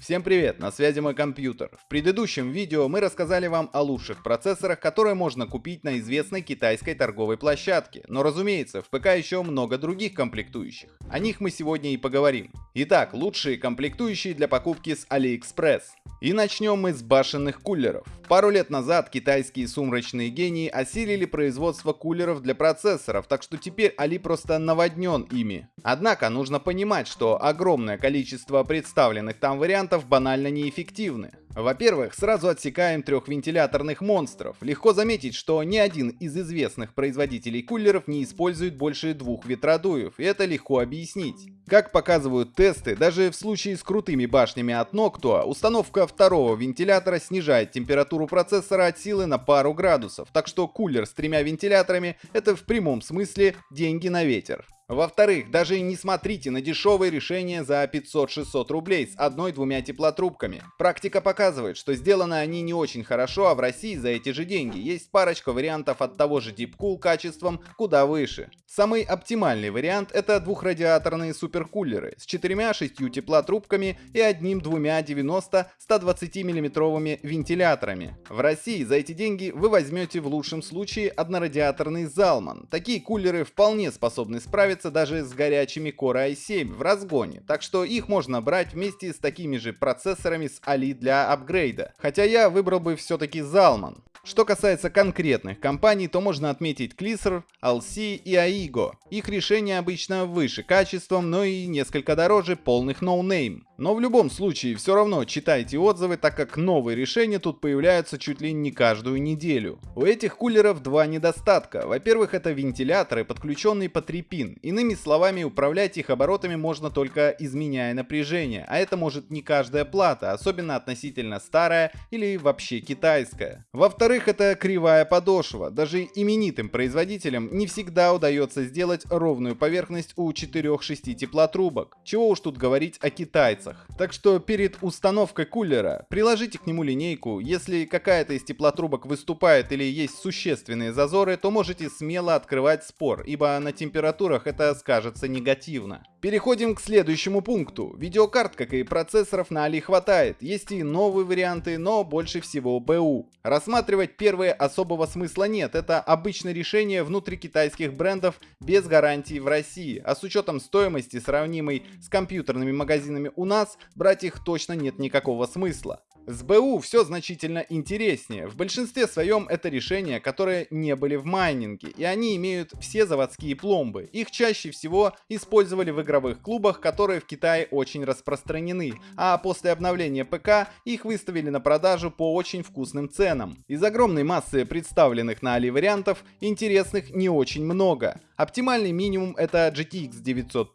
Всем привет, на связи мой компьютер. В предыдущем видео мы рассказали вам о лучших процессорах, которые можно купить на известной китайской торговой площадке. Но разумеется, в ПК еще много других комплектующих. О них мы сегодня и поговорим. Итак, лучшие комплектующие для покупки с AliExpress. И начнем мы с башенных кулеров. Пару лет назад китайские сумрачные гении осилили производство кулеров для процессоров, так что теперь Али просто наводнен ими. Однако нужно понимать, что огромное количество представленных там вариантов банально неэффективны. Во-первых, сразу отсекаем трехвентиляторных монстров. Легко заметить, что ни один из известных производителей кулеров не использует больше двух ветродуев, и это легко объяснить. Как показывают тесты, даже в случае с крутыми башнями от Noctua, установка второго вентилятора снижает температуру процессора от силы на пару градусов, так что кулер с тремя вентиляторами — это в прямом смысле деньги на ветер. Во-вторых, даже не смотрите на дешевые решения за 500-600 рублей с одной-двумя теплотрубками. Практика показывает, что сделаны они не очень хорошо, а в России за эти же деньги есть парочка вариантов от того же Deepcool качеством куда выше. Самый оптимальный вариант это двухрадиаторные суперкулеры с 4-6 теплотрубками и одним-двумя 90-120 мм вентиляторами. В России за эти деньги вы возьмете в лучшем случае однорадиаторный Zalman. Такие кулеры вполне способны справиться справится даже с горячими Core i7 в разгоне, так что их можно брать вместе с такими же процессорами с Ali для апгрейда. Хотя я выбрал бы все-таки Zalman. Что касается конкретных компаний, то можно отметить Clisser, LC и Aigo. Их решения обычно выше качеством, но и несколько дороже полных no-name. Но в любом случае, все равно читайте отзывы, так как новые решения тут появляются чуть ли не каждую неделю. У этих кулеров два недостатка. Во-первых, это вентиляторы, подключенные по 3 пин. Иными словами, управлять их оборотами можно только изменяя напряжение, а это может не каждая плата, особенно относительно старая или вообще китайская. Во-вторых, это кривая подошва. Даже именитым производителям не всегда удается сделать ровную поверхность у 4-6 теплотрубок. Чего уж тут говорить о китайцах классах. Так что перед установкой кулера приложите к нему линейку. Если какая-то из теплотрубок выступает или есть существенные зазоры, то можете смело открывать спор, ибо на температурах это скажется негативно. Переходим к следующему пункту. Видеокарт, как и процессоров на Али хватает. Есть и новые варианты, но больше всего БУ. Рассматривать первые особого смысла нет. Это обычное решение внутри китайских брендов без гарантии в России. А с учетом стоимости, сравнимой с компьютерными магазинами у нас, брать их точно нет никакого смысла. С БУ все значительно интереснее. В большинстве своем это решения, которые не были в майнинге, и они имеют все заводские пломбы. Их чаще всего использовали в игровых клубах, которые в Китае очень распространены, а после обновления ПК их выставили на продажу по очень вкусным ценам. Из огромной массы представленных на Али вариантов, интересных не очень много. Оптимальный минимум это GTX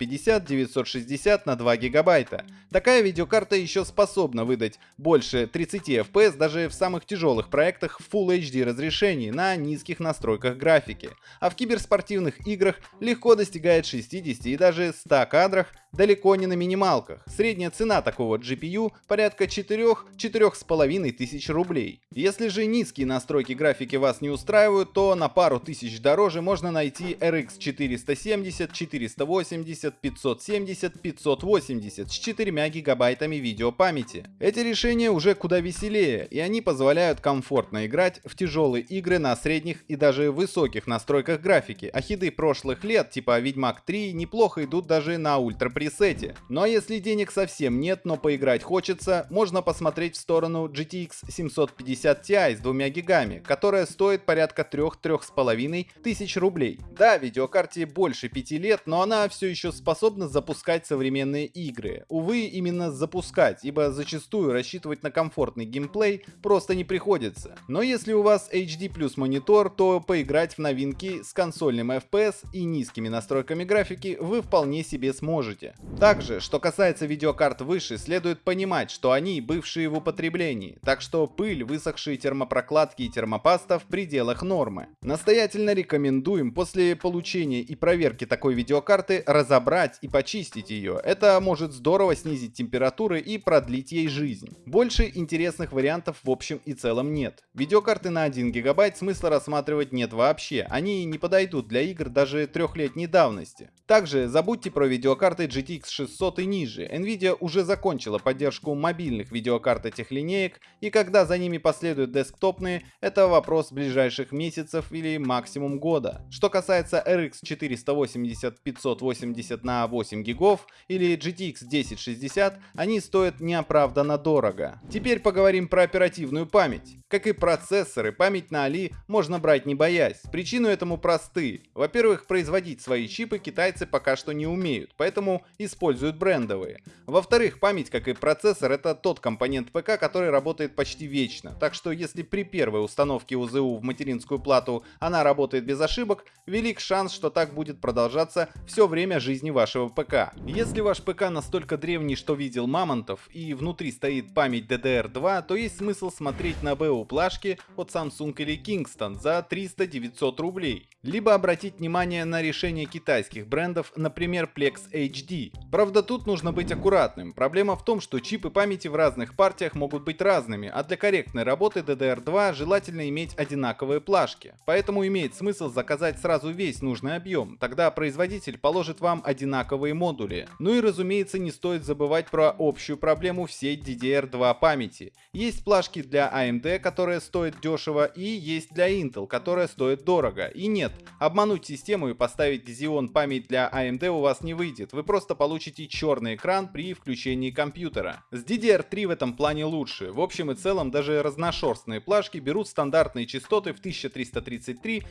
950-960 на 2 гигабайта. Такая видеокарта еще способна выдать больше 30 FPS даже в самых тяжелых проектах в Full HD разрешении на низких настройках графики, а в киберспортивных играх легко достигает 60 и даже 100 кадрах далеко не на минималках. Средняя цена такого GPU порядка 4-4,5 тысяч рублей. Если же низкие настройки графики вас не устраивают, то на пару тысяч дороже можно найти RX 470, 480, 570, 580 с 4 гигабайтами видеопамяти. Эти решения уже куда веселее, и они позволяют комфортно играть в тяжелые игры на средних и даже высоких настройках графики, а хиды прошлых лет типа Ведьмак 3 неплохо идут даже на ультра пресете. Ну а если денег совсем нет, но поиграть хочется, можно посмотреть в сторону GTX 750 Ti с 2 гигами, которая стоит порядка 3-3,5 тысяч рублей. Да, видеокарте больше 5 лет, но она все еще способна запускать современные игры. Увы, именно запускать, ибо зачастую рассчитывать на комфортный геймплей просто не приходится. Но если у вас HD плюс монитор, то поиграть в новинки с консольным FPS и низкими настройками графики вы вполне себе сможете. Также, что касается видеокарт выше, следует понимать, что они бывшие в употреблении, так что пыль, высохшие термопрокладки и термопаста в пределах нормы. Настоятельно рекомендуем после получения и проверки такой видеокарты разобрать и почистить ее. Это может здорово снизить температуры и продлить ей жизнь. Больше интересных вариантов в общем и целом нет. Видеокарты на 1 гигабайт смысла рассматривать нет вообще, они не подойдут для игр даже трехлетней давности. Также забудьте про видеокарты GTX GTX 600 и ниже, Nvidia уже закончила поддержку мобильных видеокарт этих линеек, и когда за ними последуют десктопные, это вопрос ближайших месяцев или максимум года. Что касается RX 480 580 на 8 гигов или GTX 1060, они стоят неоправданно дорого. Теперь поговорим про оперативную память. Как и процессоры, память на Али можно брать не боясь. Причины этому просты. Во-первых, производить свои чипы китайцы пока что не умеют, поэтому используют брендовые. Во-вторых, память, как и процессор, это тот компонент ПК, который работает почти вечно. Так что если при первой установке УЗУ в материнскую плату она работает без ошибок, велик шанс, что так будет продолжаться все время жизни вашего ПК. Если ваш ПК настолько древний, что видел мамонтов, и внутри стоит память DDR2, то есть смысл смотреть на БУ плашки от Samsung или Kingston за 300-900 рублей. Либо обратить внимание на решение китайских брендов, например Plex HD. Правда тут нужно быть аккуратным. Проблема в том, что чипы памяти в разных партиях могут быть разными, а для корректной работы DDR2 желательно иметь одинаковые плашки. Поэтому имеет смысл заказать сразу весь нужный объем, тогда производитель положит вам одинаковые модули. Ну и разумеется не стоит забывать про общую проблему всей DDR2 памяти. Есть плашки для AMD, которая стоит дешево, и есть для Intel, которая стоит дорого. И нет, обмануть систему и поставить Xeon память для AMD у вас не выйдет, вы просто получите черный экран при включении компьютера. С DDR3 в этом плане лучше. В общем и целом даже разношерстные плашки берут стандартные частоты в 1333-1600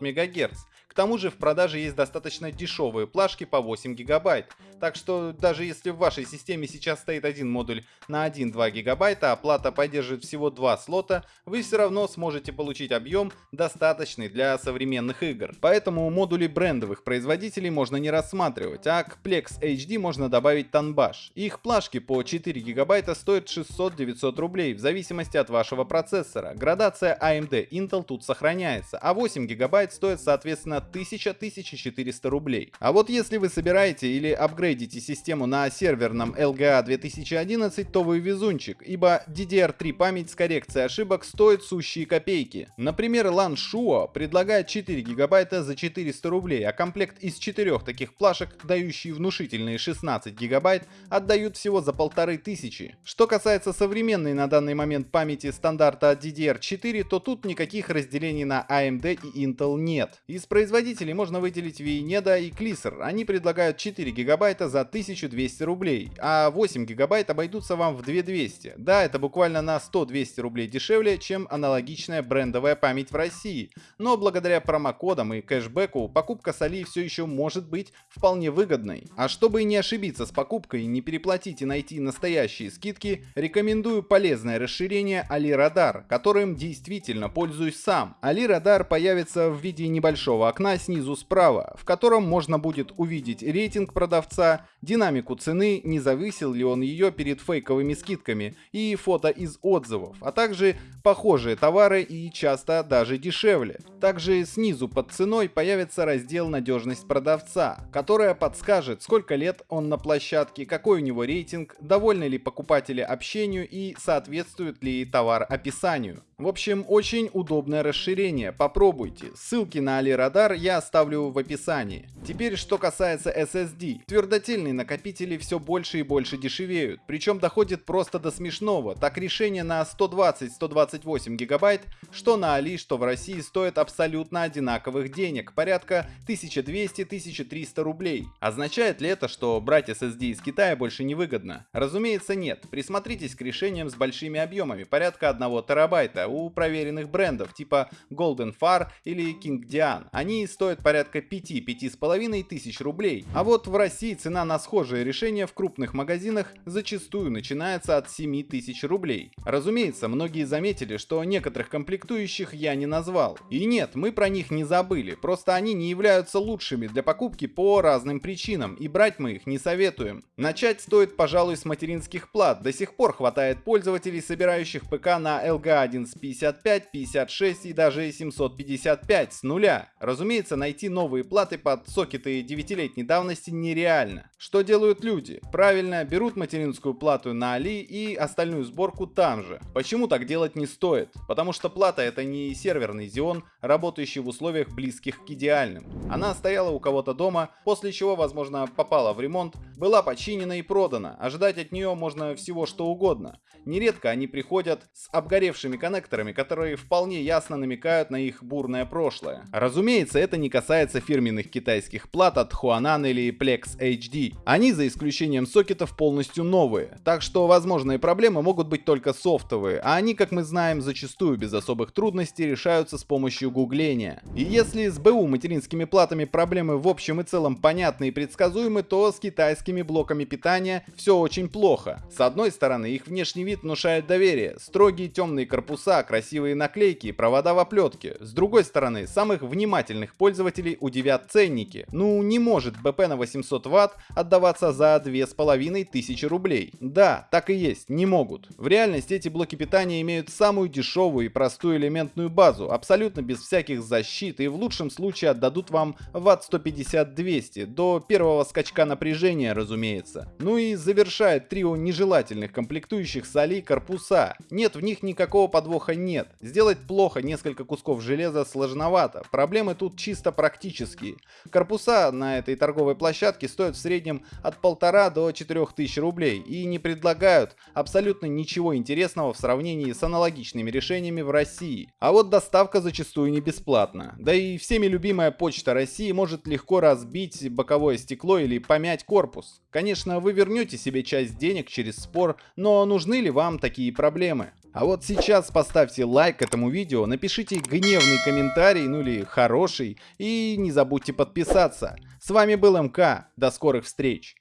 МГц. К тому же в продаже есть достаточно дешевые плашки по 8 ГБ. Так что даже если в вашей системе сейчас стоит один модуль на 1-2 ГБ, а плата поддерживает всего 2 слота, вы все равно сможете получить объем достаточный для современных игр. Поэтому модули брендовых производителей можно не рассматривать, а к Plex HD можно добавить Tanbash. Их плашки по 4 ГБ стоят 600-900 рублей в зависимости от вашего процессора. Градация AMD Intel тут сохраняется, а 8 ГБ стоит соответственно 1000-1400 рублей. А вот если вы собираете или апгрейдите систему на серверном LGA 2011, то вы везунчик, ибо DDR3 память с коррекцией ошибок стоит сущие копейки. Например, LAN Shuo предлагает 4 гигабайта за 400 рублей, а комплект из 4 таких плашек, дающий внушительные 16 гигабайт, отдают всего за полторы тысячи. Что касается современной на данный момент памяти стандарта DDR4, то тут никаких разделений на AMD и Intel нет. Из производителей можно выделить Vieneda и Clisser. Они предлагают 4 гигабайта за 1200 рублей, а 8 гигабайт обойдутся вам в 2200. Да, это буквально на 100-200 рублей дешевле, чем аналогичная брендовая память в России. Но благодаря промокодам и кэшбэку покупка с Али все еще может быть вполне выгодной. А чтобы не ошибиться с покупкой, не переплатить и найти настоящие скидки, рекомендую полезное расширение Али Радар, которым действительно пользуюсь сам. Али Радар появится в виде небольшого окна снизу справа, в котором можно будет увидеть рейтинг продавца, динамику цены, не завысил ли он ее перед фейковыми скидками и фото из отзывов, а также похожие товары и часто даже дешевле. Также снизу под ценой появится раздел «Надежность продавца», которая подскажет, сколько лет он на площадке, какой у него рейтинг, довольны ли покупатели общению и соответствует ли товар описанию. В общем, очень удобное расширение, попробуйте. Ссылки на AliRadar я оставлю в описании. Теперь, что касается SSD. Твердотельные накопители все больше и больше дешевеют, причем доходит просто до смешного. Так решение на 120-128 гигабайт, что на Али, что в России стоят абсолютно одинаковых денег, порядка 1200-1300 рублей. Означает ли это, что брать SSD из Китая больше не выгодно? Разумеется нет. Присмотритесь к решениям с большими объемами, порядка 1 терабайта, у проверенных брендов типа Golden Far или King Dian. Они стоят порядка 5-5,5 тысяч рублей. А вот в России цена на схожие решения в крупных магазинах зачастую начинается от 7 тысяч рублей. Разумеется, многие заметили, что некоторых комплектующих я не назвал. И нет, мы про них не забыли, просто они не являются лучшими для покупки по разным причинам, и брать мы их не советуем. Начать стоит, пожалуй, с материнских плат. До сих пор хватает пользователей, собирающих ПК на LG 1155, 56 и даже 755 с нуля. Разумеется, найти новые платы под сокеты 9-летней давности нереально. Что делают люди? Правильно, берут материнскую плату на Али и остальную сборку там же. Почему так делать не стоит? Потому что плата это не серверный Xeon, работающий в условиях близких к идеальным. Она стояла у кого-то дома, после чего, возможно, попала в ремонт, была починена и продана. Ожидать от нее можно всего что угодно. Нередко они приходят с обгоревшими коннекторами, которые вполне ясно намекают на их бурное прошлое. Разумеется, это не касается фирменных китайских плат от Huanan или Plex HD. Они, за исключением сокетов, полностью новые. Так что возможные проблемы могут быть только софтовые, а они, как мы знаем, зачастую без особых трудностей решаются с помощью гугления. И если с БУ материнскими платами проблемы в общем и целом понятны и предсказуемы, то с китайскими блоками питания все очень плохо. С одной стороны, их внешний вид внушает доверие. Строгие темные корпуса, красивые наклейки провода в оплетке. С другой стороны, самых внимательных пользователей удивят ценники. Ну, не может БП на 800 Вт отдаваться за 2500 рублей. Да, так и есть, не могут. В реальности эти блоки питания имеют самую дешевую и простую элементную базу, абсолютно без всяких защит и в лучшем случае отдадут вам Вт 150-200 до первого скачка напряжения, разумеется. Ну и завершает трио нежелательных комплектующих соли корпуса. Нет, в них никакого подвоха нет. Сделать плохо несколько кусков железа сложновато. Проблемы тут чисто практические. Корпуса на этой торговой площадке стоят в среднем от полтора до 4000 рублей и не предлагают абсолютно ничего интересного в сравнении с аналогичными решениями в России. А вот доставка зачастую не бесплатна. Да и всеми любимая почта России может легко разбить боковое стекло или помять корпус. Конечно, вы вернете себе часть денег через спор, но нужны ли вам такие проблемы? А вот сейчас поставьте лайк этому видео, напишите гневный комментарий, ну или хороший, и не забудьте подписаться. С вами был МК, до скорых встреч!